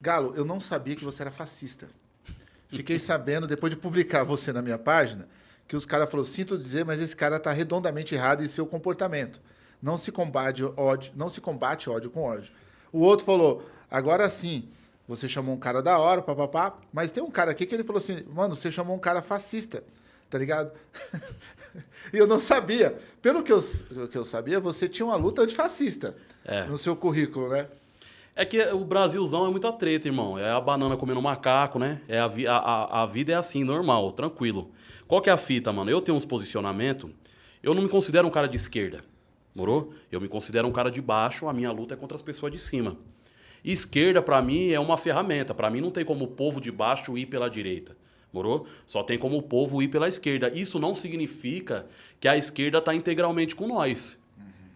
Galo, eu não sabia que você era fascista. Fiquei sabendo, depois de publicar você na minha página, que os caras falaram, sinto dizer, mas esse cara está redondamente errado em seu comportamento. Não se combate ódio, não se combate ódio com ódio. O outro falou, agora sim, você chamou um cara da hora, papapá, mas tem um cara aqui que ele falou assim, mano, você chamou um cara fascista, tá ligado? e eu não sabia. Pelo que eu, que eu sabia, você tinha uma luta antifascista É. no seu currículo, né? É que o Brasilzão é muita treta, irmão. É a banana comendo macaco, né? É a, vi- a, a, a vida é assim, normal, tranquilo. Qual que é a fita, mano? Eu tenho uns posicionamentos. Eu não me considero um cara de esquerda. Morou? Eu me considero um cara de baixo, a minha luta é contra as pessoas de cima. Esquerda, pra mim, é uma ferramenta. Pra mim, não tem como o povo de baixo ir pela direita. Morou? Só tem como o povo ir pela esquerda. Isso não significa que a esquerda tá integralmente com nós.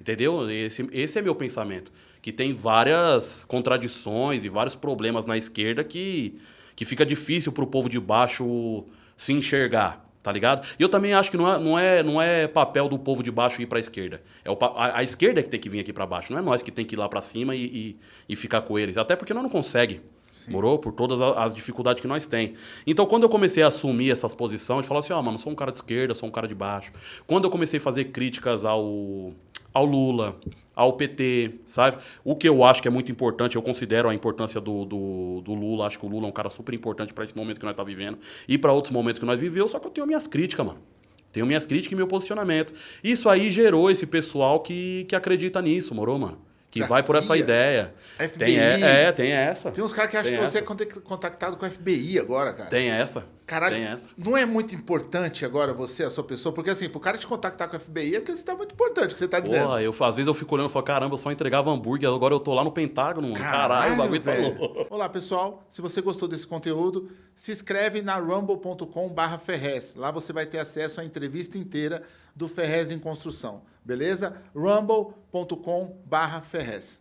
Entendeu? Esse, esse é meu pensamento. Que tem várias contradições e vários problemas na esquerda que, que fica difícil pro povo de baixo se enxergar, tá ligado? E eu também acho que não é, não é, não é papel do povo de baixo ir pra esquerda. É o, a, a esquerda é que tem que vir aqui pra baixo, não é nós que tem que ir lá pra cima e, e, e ficar com eles. Até porque nós não consegue. Morou? Por todas a- as dificuldades que nós tem. Então, quando eu comecei a assumir essas posições, de falar assim, ó, mano, sou um cara de esquerda, sou um cara de baixo. Quando eu comecei a fazer críticas ao, ao Lula, ao PT, sabe? O que eu acho que é muito importante, eu considero a importância do, do, do Lula, acho que o Lula é um cara super importante para esse momento que nós tá vivendo e para outros momentos que nós vivemos, só que eu tenho minhas críticas, mano. Tenho minhas críticas e meu posicionamento. Isso aí gerou esse pessoal que, que acredita nisso, morou, mano? Que Da vai por essa CIA, ideia. FBI. Tem, é, é, tem essa. Tem uns caras que acham que você essa. é contact- contactado com o FBI agora, cara. Tem essa. Caralho, não é muito importante agora você, a sua pessoa? Porque assim, pro cara te contactar com o FBI é porque você tá muito importante, o que você tá dizendo. Porra, eu, às vezes eu fico olhando e falo, caramba, eu só entregava hambúrguer, agora eu tô lá no Pentágono, mano. Caralho, o bagulho tá louco. Olá, pessoal. Se você gostou desse conteúdo, se inscreve na rumble.com barra Ferrez. Lá você vai ter acesso à entrevista inteira do Ferrez em Construção. Beleza? rumble.com barra Ferrez.